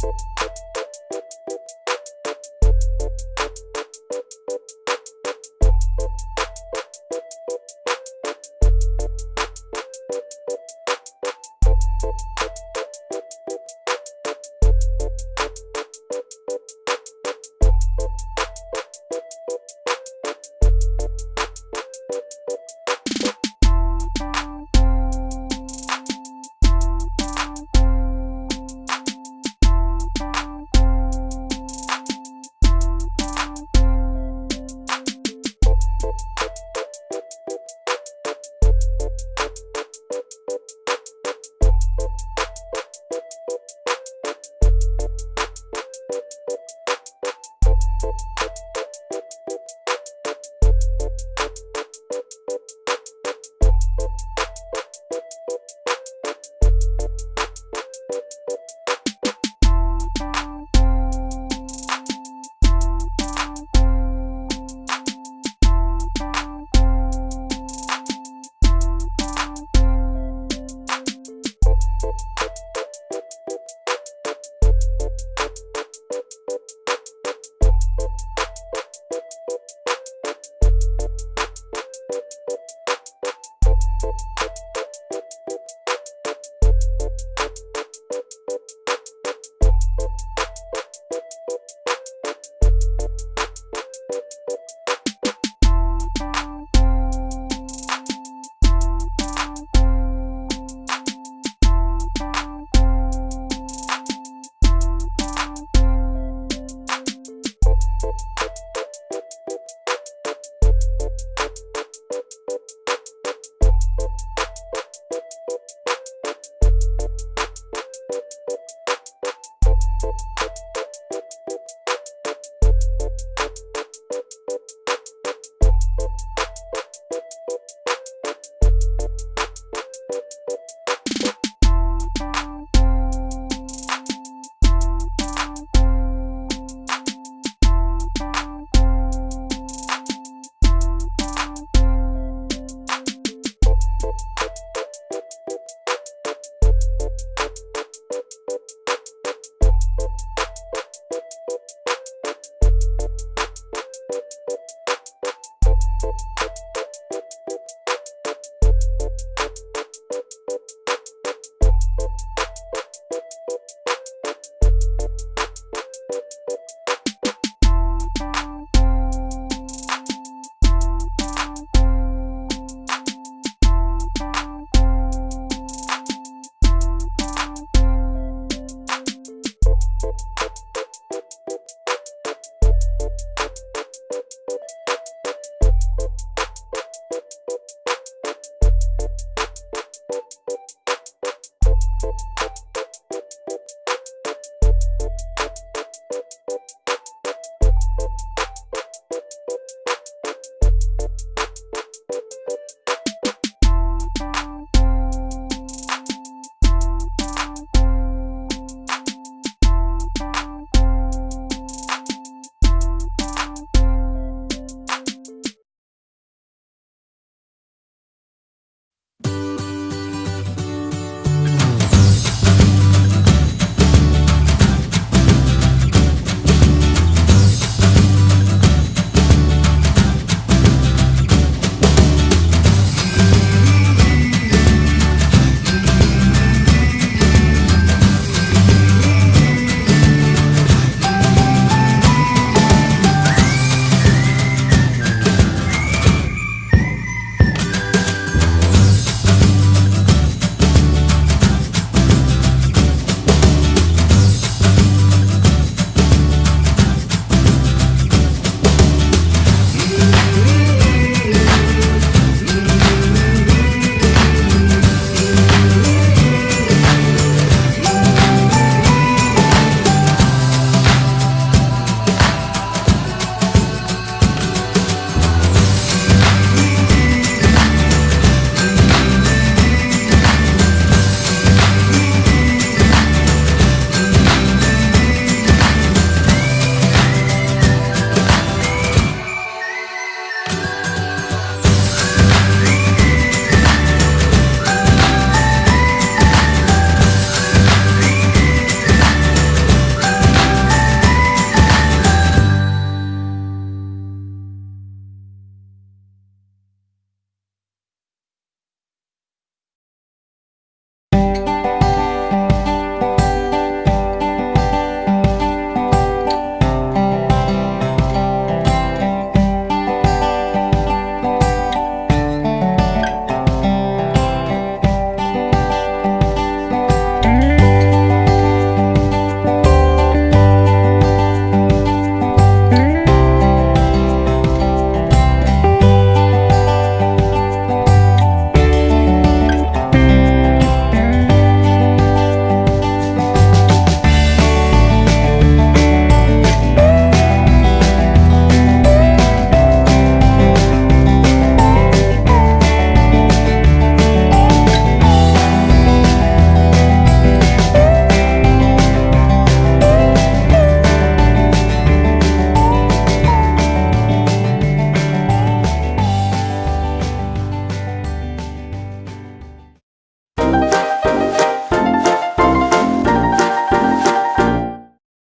you